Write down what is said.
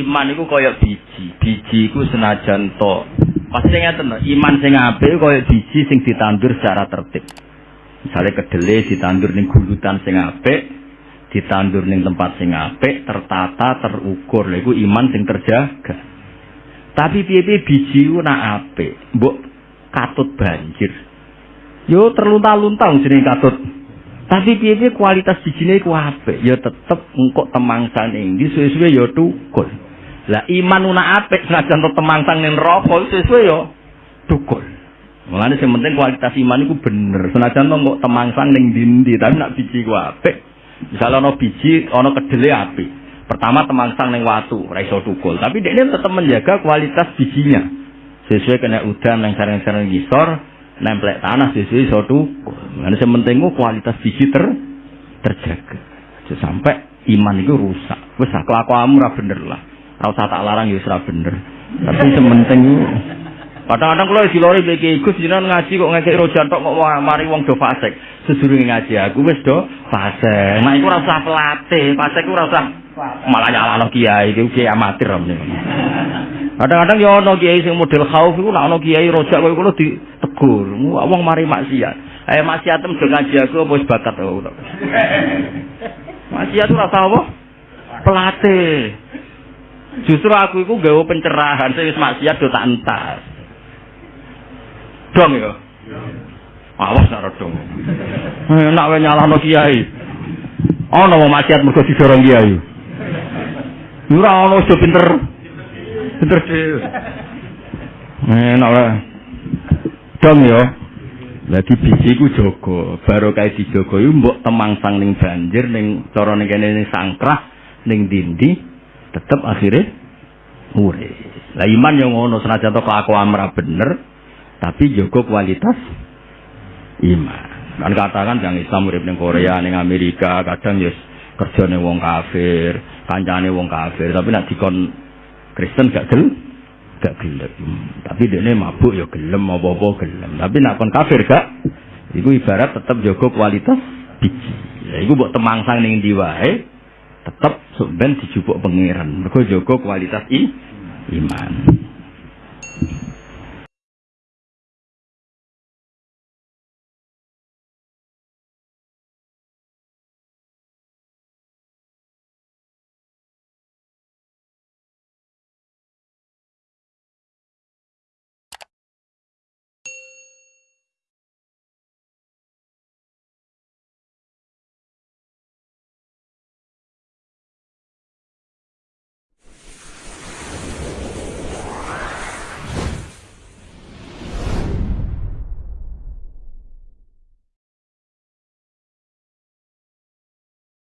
iman iku kaya biji. Biji iku senajan to. Pasti iman sing apik kaya biji sing ditandur secara tertib. Misalnya kedele ditandur ning gulutan sing apik, ditandur ning tempat sing apik, tertata, terukur. Lha iman sing terjaga. Tapi piye-piye biji ku nak apik, mbok katut banjir. Yo terlunta-lunta jenenge katut. Tapi piye-piye kualitas bijine ku apik, ya tetep engkok temangsane ndi suwe-suwe ya tukul. Lah iman una apik senajan to temangsang ning neraka suwe-suwe ya tukul. Mulane sing penting kualitas iman iku bener. Senajan to engkok temangsang ning ndi tapi nak biji ku apik. Misalnya ana biji, ana kedele apik. Pertama temangsang ning watu, ora iso tukul. Tapi dia tetap menjaga kualitas bijinya. Sesuai kena udan yang sarang-sarang gisor, nemplek tanah sesuai iso tukul. Nah, penting kualitas biji ter terjaga. Sampai iman itu rusak. Wes kelakuanmu ora bener lah. Ora usah tak larang ya ora bener. Tapi sementing Kadang-kadang kalau di lori bagi Gus jinan ngaji kok ngekek rojan tok kok mari wong do fasik. Sedurunge ngaji aku wis do fasik. Nah iku ora usah pelatih, fasik ora usah malah nyalano kiai iki kiai amatir Kadang-kadang ya ana kiai sing model khauf iku nek ana kiai rojak kowe kulo ditegur. Wong mari maksiat. Eh maksiat tem do ngaji aku apa wis bakat. Maksiat ora usah apa? Pelatih. Justru aku iku gawe pencerahan sing wis maksiat do tak dong ya. Awas nak dong. Enak wae nyalahno kiai. Ana mau maksiat mergo didorong kiai. Ora ana wis pinter. Pinter dhewe. Enak wae. Dong ya. Lagi biji ku jaga, kae dijaga iku mbok temangsang ning banjir ning cara ning kene ning sangkrah ning dindi tetep akhirnya urip. Lah iman yang ngono senajan to kelakuan ora bener, tapi juga kualitas iman. Kan katakan yang Islam urip ning Korea, ning Amerika, kadang ya kerjane wong kafir, kancane wong kafir, tapi nek dikon Kristen gak gelem, gak gelem. Tapi dene mabuk ya gelem apa-apa gelem. Tapi nek kon kafir gak, iku ibarat tetap jaga kualitas biji. Ya iku mbok temangsang ning ndi wae, tetep ben dijupuk pangeran. Mergo jaga kualitas i, iman.